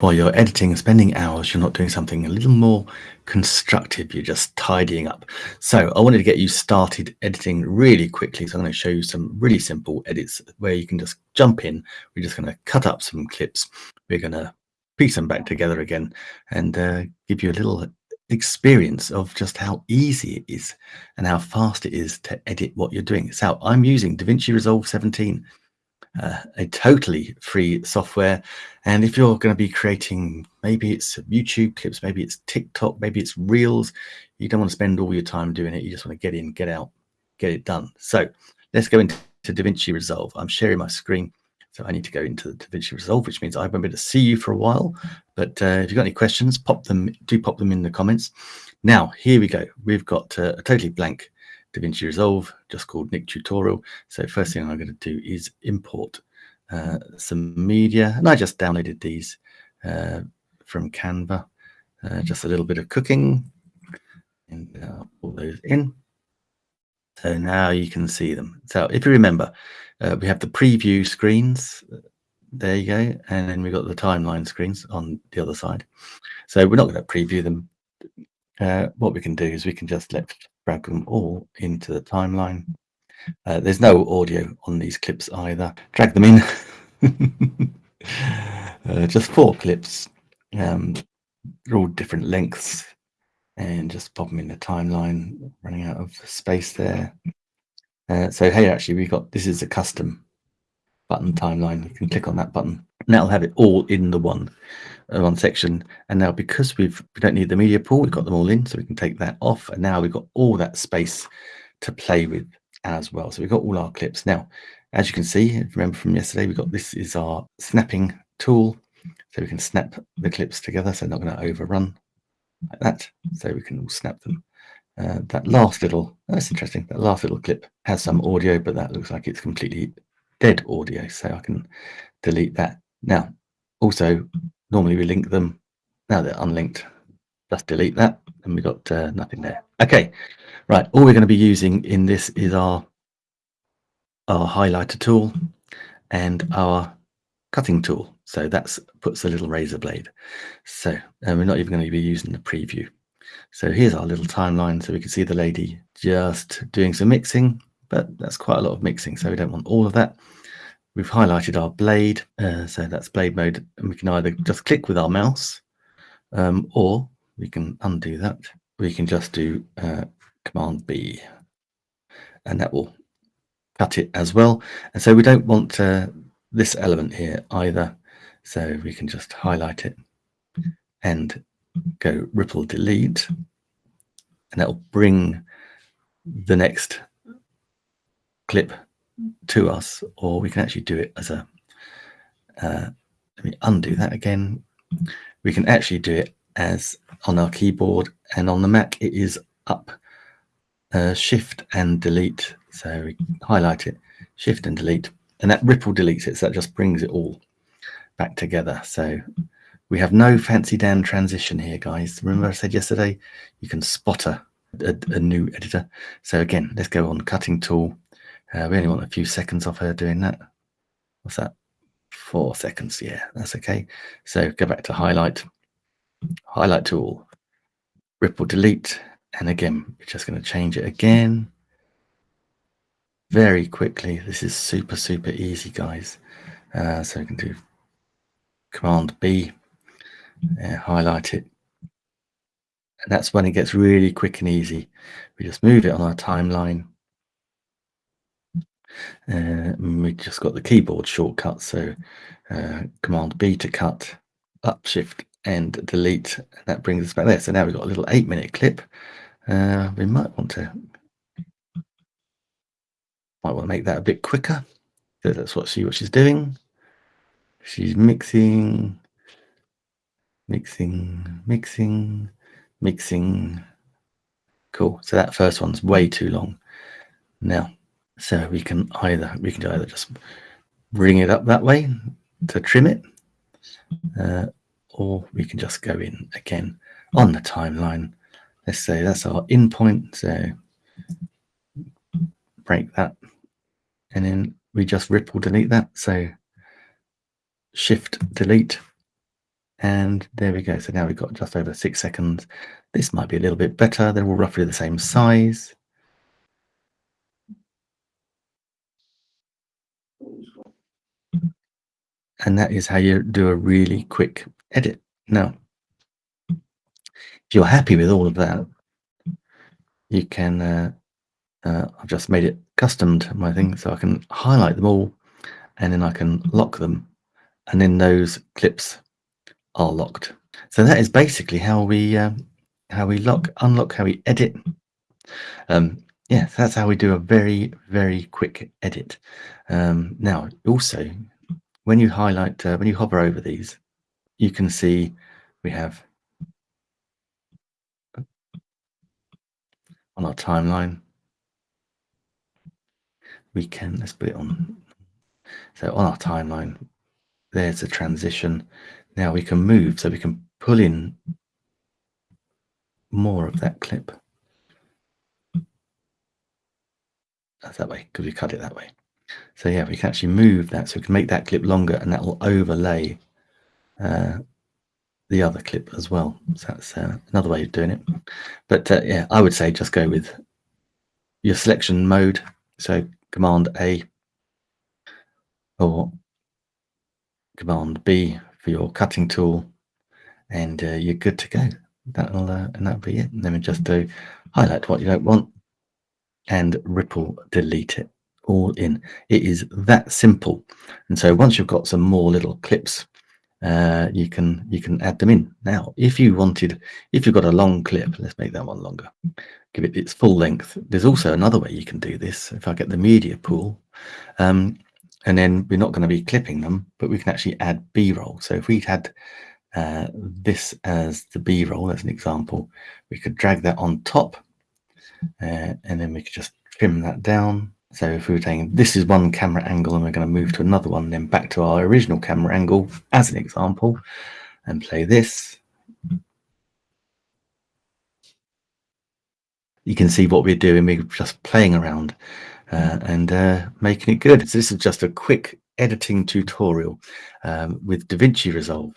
while you're editing and spending hours, you're not doing something a little more constructive. You're just tidying up. So I wanted to get you started editing really quickly. So I'm going to show you some really simple edits where you can just jump in. We're just going to cut up some clips. We're going to piece them back together again and uh, give you a little experience of just how easy it is and how fast it is to edit what you're doing. So I'm using DaVinci Resolve 17 uh, a totally free software. And if you're going to be creating, maybe it's YouTube clips, maybe it's TikTok, maybe it's Reels, you don't want to spend all your time doing it. You just want to get in, get out, get it done. So let's go into DaVinci Resolve. I'm sharing my screen. So I need to go into the DaVinci Resolve, which means I won't be able to see you for a while. But uh, if you've got any questions, pop them, do pop them in the comments. Now, here we go. We've got uh, a totally blank DaVinci Resolve, just called Nick Tutorial. So first thing I'm going to do is import uh, some media. And I just downloaded these uh, from Canva. Uh, just a little bit of cooking. And uh, pull those in. So now you can see them. So if you remember, uh, we have the preview screens. There you go. And then we've got the timeline screens on the other side. So we're not going to preview them. Uh, what we can do is we can just let drag them all into the timeline. Uh, there's no audio on these clips either. Drag them in. uh, just four clips. Um, they're all different lengths and just pop them in the timeline, running out of space there. Uh, so here actually we've got, this is a custom button timeline. You can click on that button that'll have it all in the one uh, one section. And now because we've we don't need the media pool, we've got them all in, so we can take that off. And now we've got all that space to play with as well. So we've got all our clips. Now, as you can see, remember from yesterday, we've got this is our snapping tool. So we can snap the clips together, so not going to overrun like that. So we can all snap them. Uh, that last little, that's interesting, that last little clip has some audio, but that looks like it's completely dead audio. So I can delete that. Now, also normally we link them. Now they're unlinked. Just delete that and we got uh, nothing there. Okay right all we're going to be using in this is our our highlighter tool and our cutting tool. So that's puts a little razor blade. So we're not even going to be using the preview. So here's our little timeline so we can see the lady just doing some mixing but that's quite a lot of mixing so we don't want all of that We've highlighted our blade, uh, so that's blade mode, and we can either just click with our mouse, um, or we can undo that. We can just do uh, Command B, and that will cut it as well. And so we don't want uh, this element here either, so we can just highlight it and go ripple delete, and that will bring the next clip to us, or we can actually do it as a, uh, let me undo that again. We can actually do it as on our keyboard and on the Mac, it is up uh, shift and delete. So we highlight it, shift and delete, and that ripple deletes it. So that just brings it all back together. So we have no fancy Dan transition here, guys. Remember I said yesterday, you can spot a, a, a new editor. So again, let's go on cutting tool uh, we only want a few seconds of her doing that. What's that? Four seconds. Yeah, that's okay. So go back to highlight, highlight tool, ripple delete. And again, we're just going to change it again very quickly. This is super, super easy, guys. Uh, so we can do Command B, uh, highlight it. And that's when it gets really quick and easy. We just move it on our timeline uh, we just got the keyboard shortcut, so uh, Command B to cut, up Shift and delete. And that brings us back there. So now we've got a little eight minute clip. Uh, we might want to might want to make that a bit quicker. So let's what see what she's doing. She's mixing, mixing, mixing, mixing. Cool. So that first one's way too long. Now so we can either we can either just bring it up that way to trim it, uh, or we can just go in again on the timeline. Let's say that's our in point. So break that, and then we just ripple delete that. So shift delete, And there we go. So now we've got just over six seconds. This might be a little bit better. They're all roughly the same size. And that is how you do a really quick edit. Now, if you're happy with all of that, you can, uh, uh, I've just made it custom to my thing, so I can highlight them all and then I can lock them and then those clips are locked. So that is basically how we uh, how we lock, unlock, how we edit. Um, yeah, so that's how we do a very, very quick edit. Um, now, also, when you highlight, uh, when you hover over these, you can see we have on our timeline, we can, let's put it on. So on our timeline, there's a transition. Now we can move, so we can pull in more of that clip. That's that way, because we cut it that way. So yeah, we can actually move that, so we can make that clip longer and that will overlay uh, the other clip as well. So that's uh, another way of doing it. But uh, yeah, I would say just go with your selection mode. So Command A or Command B for your cutting tool, and uh, you're good to go. That'll uh, and that'll be it. And then we just do highlight what you don't want and ripple delete it all in. It is that simple. And so once you've got some more little clips uh, you can you can add them in. Now, if you wanted, if you've got a long clip, let's make that one longer. Give it its full length. There's also another way you can do this. If I get the media pool, um, and then we're not going to be clipping them, but we can actually add B-roll. So if we had uh, this as the B-roll, as an example, we could drag that on top, uh, and then we could just trim that down so if we were saying this is one camera angle and we're going to move to another one, then back to our original camera angle as an example and play this. You can see what we're doing. We're just playing around uh, and uh, making it good. So this is just a quick editing tutorial um, with DaVinci Resolve.